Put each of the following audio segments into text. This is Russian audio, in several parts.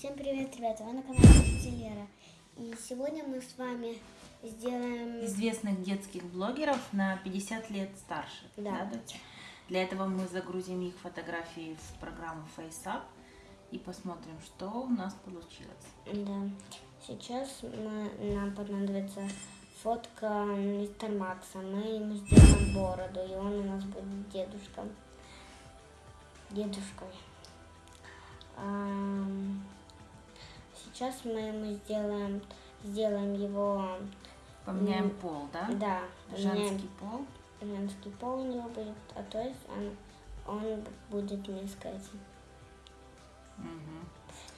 Всем привет, ребята! Вы на канале Лера. И сегодня мы с вами сделаем... известных детских блогеров на 50 лет старше. Да. дочь? Для этого мы загрузим их фотографии в программу FaceUp и посмотрим, что у нас получилось. Да. Сейчас мы, нам понадобится фотка мистера Макса. Мы ему сделаем бороду, и он у нас будет дедушком. Дедушкой. Ам, Сейчас мы ему сделаем, сделаем его, Поменяем пол, да? да, Женский пол. женский пол у него будет, а то есть он, он будет мисс Кэти. Мгм.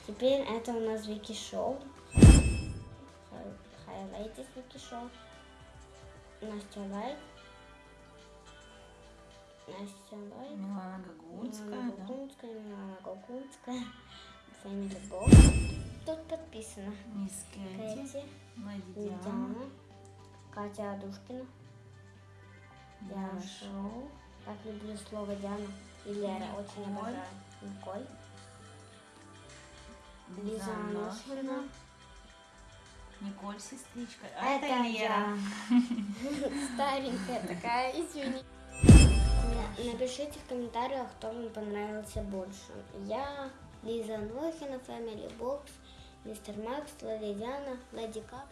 Теперь это у нас Вики Шоу. Хайлайтис Вики Шоу. Настя Лайк. Настя Лайк. Милана Гагунская, Милана да? Гогунская, Милана Гогунская. Фэмили Бокс. Тут подписано. Мисс Кэти, Кэти, Диана, Катя Адушкина, Диана Шоу. Так люблю слово Диана. И Лера очень Николь. обожаю. Николь. Лиза. Анохина, Николь, сестричка. А Это это Лера. Старенькая такая, извини. Напишите в комментариях, кто вам понравился больше. Я, Лиза Нохина, Family Box, Мистер Макс, Леди Диана, Леди Кап.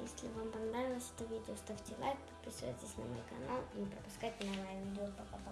Если вам понравилось это видео, ставьте лайк, подписывайтесь на мой канал и не пропускайте новые видео. Пока-пока.